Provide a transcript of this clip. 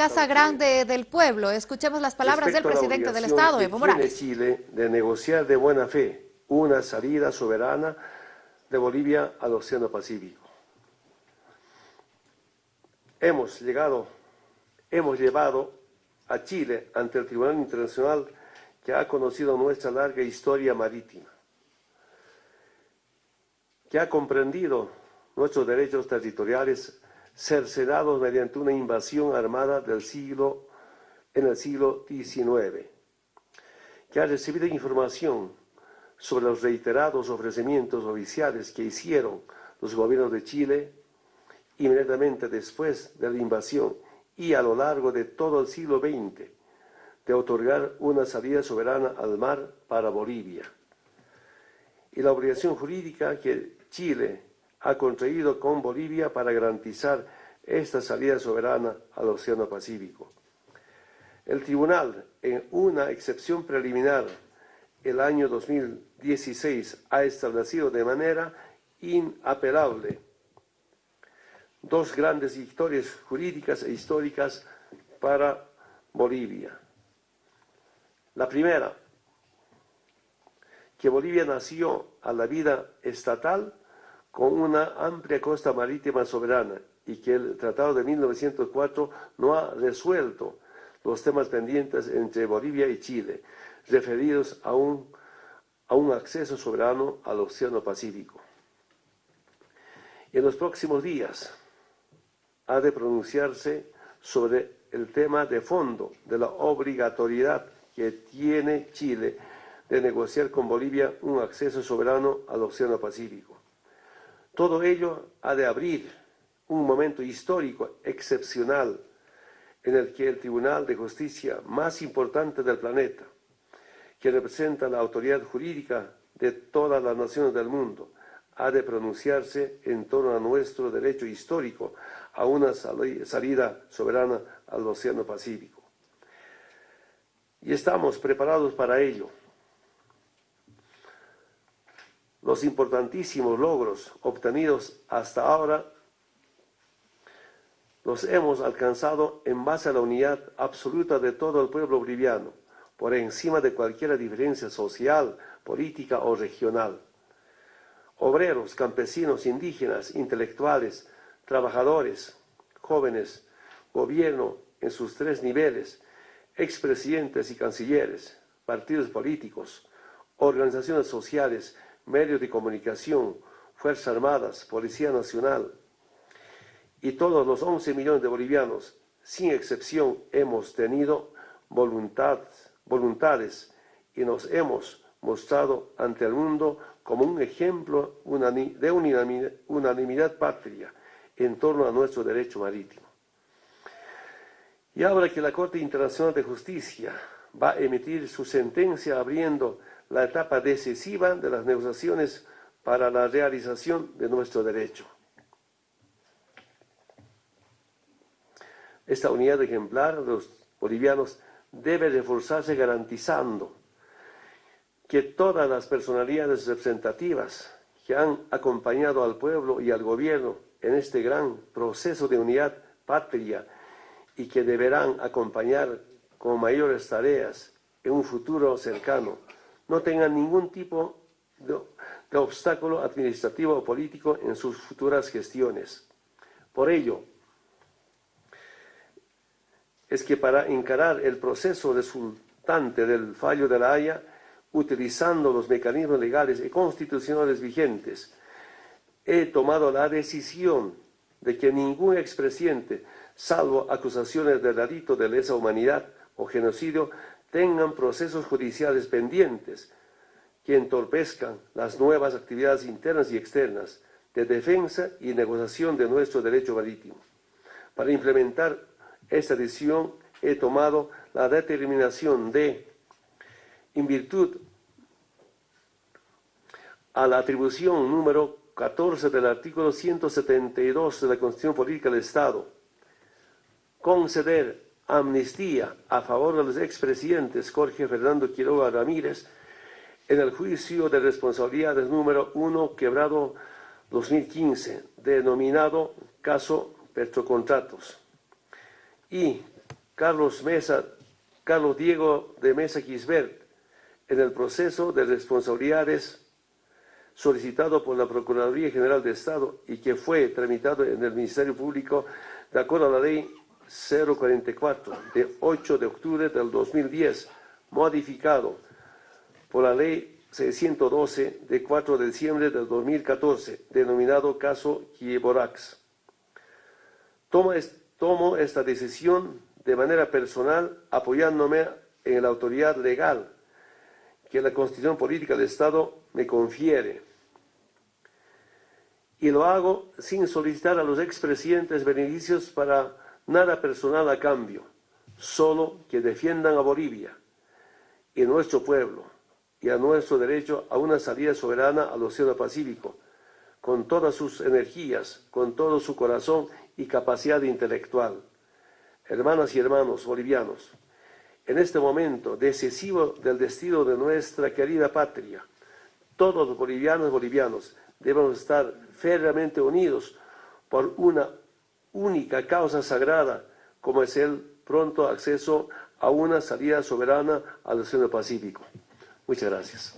Casa Grande del Pueblo. Escuchemos las palabras del presidente del Estado, Evo Morales. Chile de negociar de buena fe una salida soberana de Bolivia al Océano Pacífico. Hemos llegado, hemos llevado a Chile ante el Tribunal Internacional que ha conocido nuestra larga historia marítima, que ha comprendido nuestros derechos territoriales cercenados mediante una invasión armada del siglo, en el siglo XIX, que ha recibido información sobre los reiterados ofrecimientos oficiales que hicieron los gobiernos de Chile inmediatamente después de la invasión y a lo largo de todo el siglo XX de otorgar una salida soberana al mar para Bolivia. Y la obligación jurídica que Chile ha contraído con Bolivia para garantizar esta salida soberana al Océano Pacífico. El Tribunal, en una excepción preliminar el año 2016, ha establecido de manera inapelable dos grandes victorias jurídicas e históricas para Bolivia. La primera, que Bolivia nació a la vida estatal con una amplia costa marítima soberana y que el Tratado de 1904 no ha resuelto los temas pendientes entre Bolivia y Chile, referidos a un, acceso soberano al Océano Pacífico. En los próximos días, ha de pronunciarse sobre el tema de fondo de la obligatoriedad que tiene Chile de negociar con Bolivia un acceso soberano al Océano Pacífico. Todo ello ha de abrir un momento histórico excepcional en el que el Tribunal de Justicia más importante del planeta, que representa la autoridad jurídica de todas las naciones del mundo, ha de pronunciarse en torno a nuestro derecho histórico a una salida soberana al Océano Pacífico. Y estamos preparados para ello. Los importantísimos logros obtenidos hasta ahora los hemos alcanzado en base a la unidad absoluta de todo el pueblo boliviano, por encima de cualquier diferencia social, política o regional. Obreros, campesinos, indígenas, intelectuales, trabajadores, jóvenes, gobierno en sus tres niveles, expresidentes y cancilleres, partidos políticos, organizaciones sociales, medios de comunicación, Fuerzas Armadas, Policía Nacional y todos los 11 millones de bolivianos, sin excepción, hemos tenido voluntad, voluntades y nos hemos mostrado ante el mundo como un ejemplo de unanimidad patria en torno a nuestro derecho marítimo. Y ahora que la Corte Internacional de Justicia va a emitir su sentencia abriendo la etapa decisiva de las negociaciones para la realización de nuestro derecho. Esta unidad ejemplar de los bolivianos debe reforzarse garantizando que todas las personalidades representativas que han acompañado al pueblo y al gobierno en este gran proceso de unidad patria y que deberán acompañar con mayores tareas en un futuro cercano, no tengan ningún tipo de, obstáculo administrativo o político en sus futuras gestiones. Por ello, es que para encarar el proceso resultante del fallo de la Haya, utilizando los mecanismos legales y constitucionales vigentes, he tomado la decisión de que ningún expresidente, salvo acusaciones de delito de lesa humanidad o genocidio, tengan procesos judiciales pendientes que entorpezcan las nuevas actividades internas y externas de defensa y negociación de nuestro derecho marítimo. Para implementar esta decisión he tomado la determinación de en virtud a la atribución número 14 del artículo 172 de la Constitución Política del Estado, conceder amnistía a favor de los expresidentes Jorge Fernando Quiroga Ramírez en el juicio de responsabilidades número 1 quebrado 2015, denominado caso Petrocontratos. Y Carlos, Mesa, Carlos Diego de Mesa Gisbert en el proceso de responsabilidades solicitado por la Procuraduría General de Estado y que fue tramitado en el Ministerio Público de acuerdo a la Ley 044 de 8 de octubre del 2010, modificado por la Ley 612 de 4 de diciembre del 2014, denominado caso Kieborax. Tomo, esta decisión de manera personal apoyándome en la autoridad legal que la Constitución Política del Estado me confiere. Y lo hago sin solicitar a los expresidentes beneficios para nada personal a cambio, solo que defiendan a Bolivia y nuestro pueblo y a nuestro derecho a una salida soberana al Océano Pacífico, con todas sus energías, con todo su corazón y capacidad intelectual. Hermanas y hermanos bolivianos, en este momento decisivo del destino de nuestra querida patria, todos los bolivianos y bolivianos debemos estar férreamente unidos por una única causa sagrada, como es el pronto acceso a una salida soberana al Océano Pacífico. Muchas gracias.